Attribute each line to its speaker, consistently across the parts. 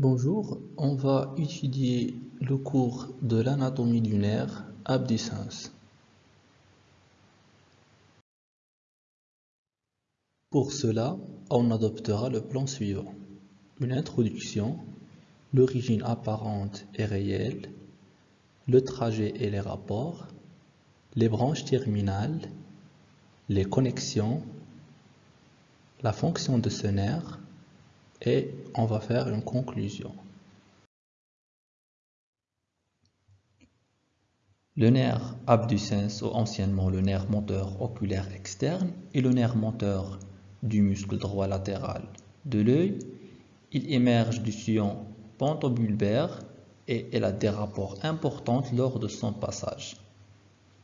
Speaker 1: Bonjour, on va étudier le cours de l'anatomie du nerf abducens. Pour cela, on adoptera le plan suivant. Une introduction, l'origine apparente et réelle, le trajet et les rapports, les branches terminales, les connexions, la fonction de ce nerf, et on va faire une conclusion. Le nerf abducens, ou anciennement le nerf moteur oculaire externe, est le nerf moteur du muscle droit latéral de l'œil. Il émerge du sillon pentobulbaire et il a des rapports importants lors de son passage.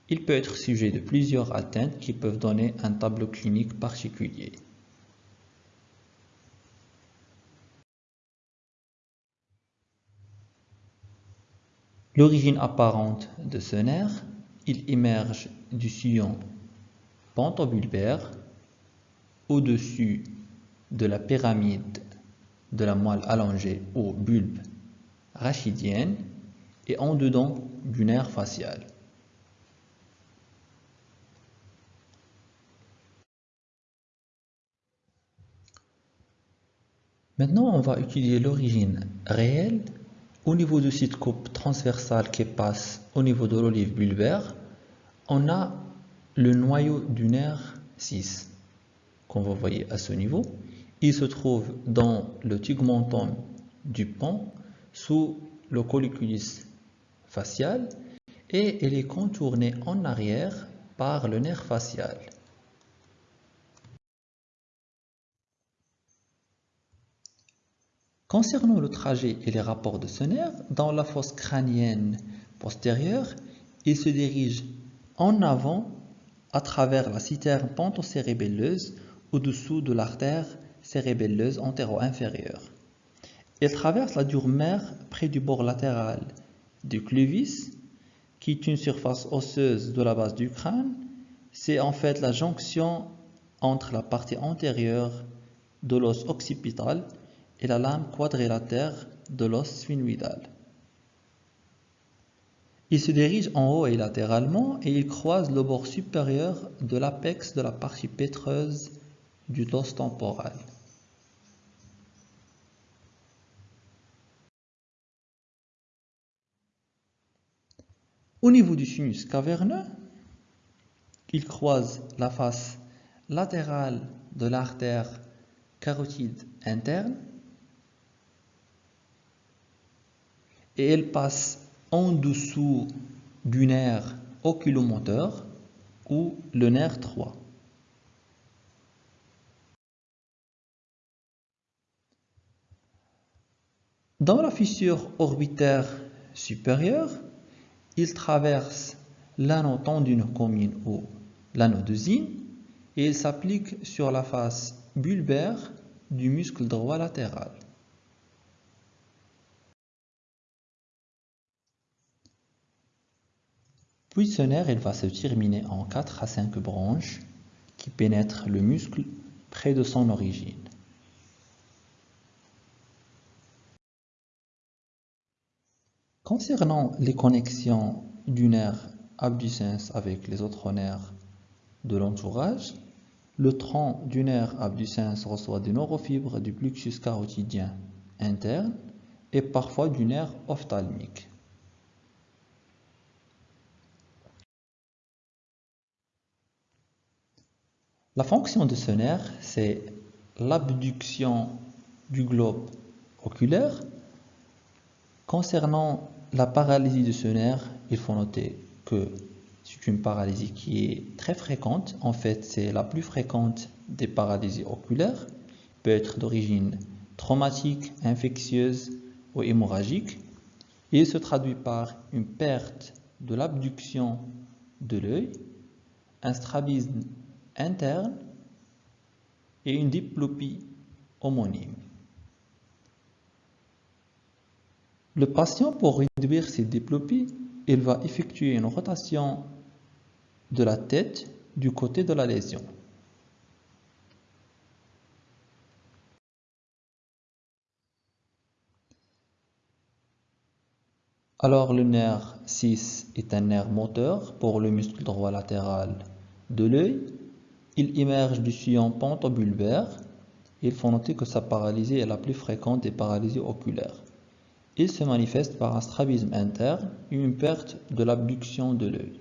Speaker 1: Il peut être sujet de plusieurs atteintes qui peuvent donner un tableau clinique particulier. L'origine apparente de ce nerf, il émerge du sillon pentobulbaire au-dessus de la pyramide de la moelle allongée au bulbe rachidienne et en dedans du nerf facial. Maintenant, on va étudier l'origine réelle au niveau du site coupe transversal qui passe au niveau de l'olive bulbaire, on a le noyau du nerf 6 qu'on va voir à ce niveau. Il se trouve dans le tegmentum du pont sous le colliculus facial et il est contourné en arrière par le nerf facial. Concernant le trajet et les rapports de ce nerf, dans la fosse crânienne postérieure, il se dirige en avant à travers la citerne pentocérébelleuse au-dessous de l'artère cérébelleuse antéro-inférieure. Il traverse la dure mère près du bord latéral du cluvis, qui est une surface osseuse de la base du crâne. C'est en fait la jonction entre la partie antérieure de l'os occipital et la lame quadrilatère de l'os sphénoïdal. Il se dirige en haut et latéralement et il croise le bord supérieur de l'apex de la partie pétreuse du dos temporal. Au niveau du sinus caverneux, il croise la face latérale de l'artère carotide interne et elle passe en dessous du nerf oculomoteur ou le nerf 3. Dans la fissure orbitaire supérieure, il traverse l'anneau tendinocomine ou l'anneau de et il s'applique sur la face bulbaire du muscle droit latéral. Puis ce nerf il va se terminer en 4 à 5 branches qui pénètrent le muscle près de son origine. Concernant les connexions du nerf abducens avec les autres nerfs de l'entourage, le tronc du nerf abducens reçoit des neurofibres du plexus carotidien interne et parfois du nerf ophtalmique. La fonction de ce nerf, c'est l'abduction du globe oculaire. Concernant la paralysie de ce nerf, il faut noter que c'est une paralysie qui est très fréquente. En fait, c'est la plus fréquente des paralysies oculaires. peut être d'origine traumatique, infectieuse ou hémorragique. Et il se traduit par une perte de l'abduction de l'œil, un strabisme interne et une diplopie homonyme. Le patient, pour réduire ces diplopies, il va effectuer une rotation de la tête du côté de la lésion. Alors le nerf 6 est un nerf moteur pour le muscle droit latéral de l'œil. Il émerge du sillon pentobulbaire. Il faut noter que sa paralysie est la plus fréquente des paralysies oculaires. Il se manifeste par un strabisme interne et une perte de l'abduction de l'œil.